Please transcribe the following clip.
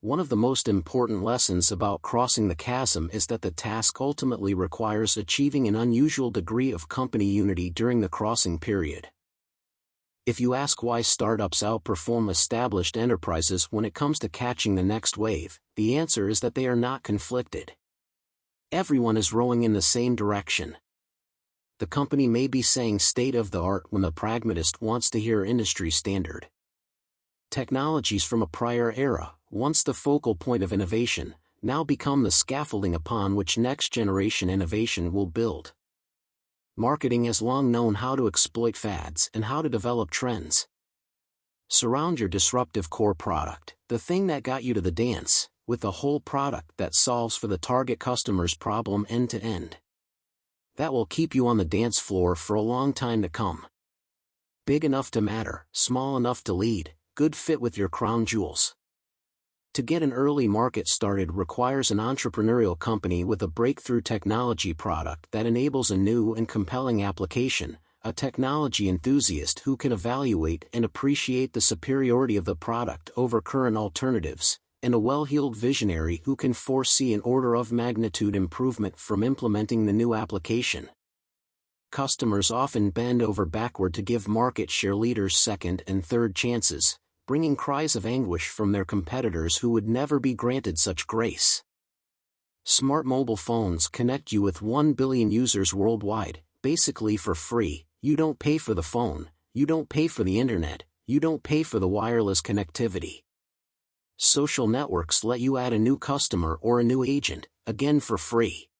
One of the most important lessons about crossing the chasm is that the task ultimately requires achieving an unusual degree of company unity during the crossing period. If you ask why startups outperform established enterprises when it comes to catching the next wave, the answer is that they are not conflicted. Everyone is rowing in the same direction. The company may be saying state of the art when the pragmatist wants to hear industry standard. Technologies from a prior era, once the focal point of innovation, now become the scaffolding upon which next-generation innovation will build. Marketing has long known how to exploit fads and how to develop trends. Surround your disruptive core product, the thing that got you to the dance, with a whole product that solves for the target customer's problem end to end. That will keep you on the dance floor for a long time to come. Big enough to matter, small enough to lead, good fit with your crown jewels. To get an early market started requires an entrepreneurial company with a breakthrough technology product that enables a new and compelling application, a technology enthusiast who can evaluate and appreciate the superiority of the product over current alternatives, and a well-heeled visionary who can foresee an order of magnitude improvement from implementing the new application. Customers often bend over backward to give market share leaders second and third chances, bringing cries of anguish from their competitors who would never be granted such grace. Smart mobile phones connect you with 1 billion users worldwide, basically for free, you don't pay for the phone, you don't pay for the internet, you don't pay for the wireless connectivity. Social networks let you add a new customer or a new agent, again for free.